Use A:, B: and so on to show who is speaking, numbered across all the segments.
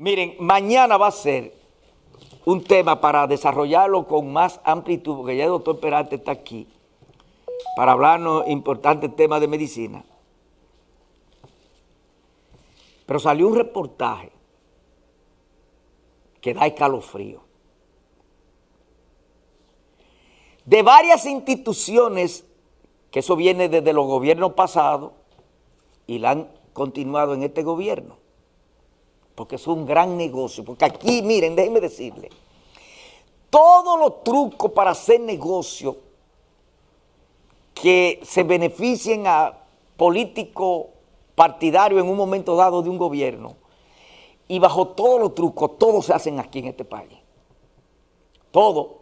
A: Miren, mañana va a ser un tema para desarrollarlo con más amplitud, porque ya el doctor Perante está aquí, para hablarnos importantes temas de medicina. Pero salió un reportaje que da escalofrío. De varias instituciones, que eso viene desde los gobiernos pasados, y la han continuado en este gobierno porque es un gran negocio, porque aquí, miren, déjenme decirle, todos los trucos para hacer negocio que se beneficien a políticos partidarios en un momento dado de un gobierno, y bajo todos los trucos, todos se hacen aquí en este país. Todo.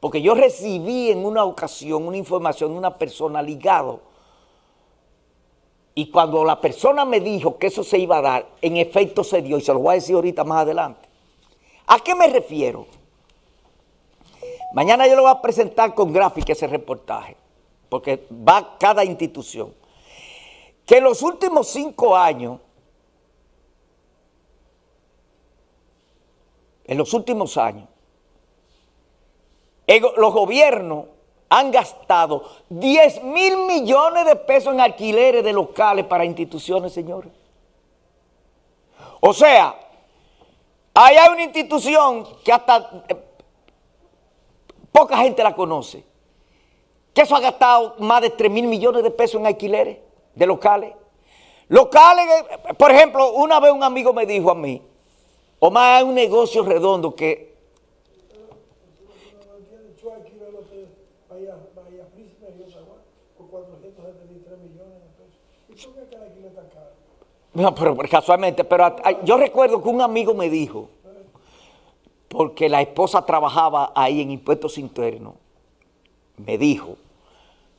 A: Porque yo recibí en una ocasión una información de una persona ligado y cuando la persona me dijo que eso se iba a dar, en efecto se dio, y se lo voy a decir ahorita más adelante. ¿A qué me refiero? Mañana yo lo voy a presentar con gráfica ese reportaje, porque va cada institución. Que en los últimos cinco años, en los últimos años, los gobiernos han gastado 10 mil millones de pesos en alquileres de locales para instituciones, señores. O sea, ahí hay una institución que hasta eh, poca gente la conoce, que eso ha gastado más de 3 mil millones de pesos en alquileres de locales. Locales, eh, por ejemplo, una vez un amigo me dijo a mí, Omar, hay un negocio redondo que No, pero casualmente, pero yo recuerdo que un amigo me dijo, porque la esposa trabajaba ahí en impuestos internos, me dijo,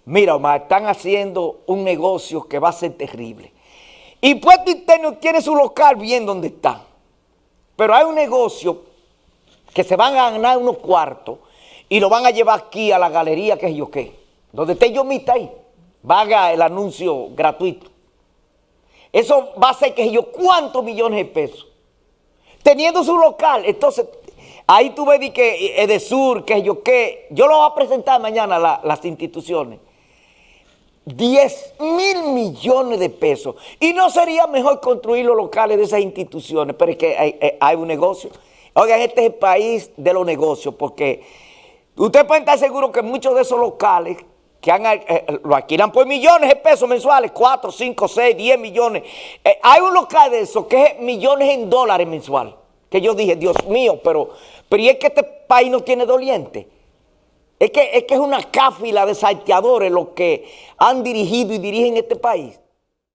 A: mira Omar, están haciendo un negocio que va a ser terrible. Impuestos internos tiene su local bien donde está, pero hay un negocio que se van a ganar unos cuartos y lo van a llevar aquí a la galería, que es yo qué, donde esté yo ahí, vaga el anuncio gratuito. Eso va a ser que yo, ¿cuántos millones de pesos? Teniendo su local, entonces, ahí tú ves que Edesur, que yo qué, yo lo voy a presentar mañana las instituciones. 10 mil millones de pesos. Y no sería mejor construir los locales de esas instituciones, pero es que hay, hay un negocio. Oigan, este es el país de los negocios, porque usted puede estar seguro que muchos de esos locales que eh, eh, lo alquilan por millones de pesos mensuales, 4, 5, 6, 10 millones. Eh, hay un local de eso que es millones en dólares mensual. Que yo dije, Dios mío, pero, pero ¿y es que este país no tiene doliente? Es que, es que es una cáfila de salteadores los que han dirigido y dirigen este país.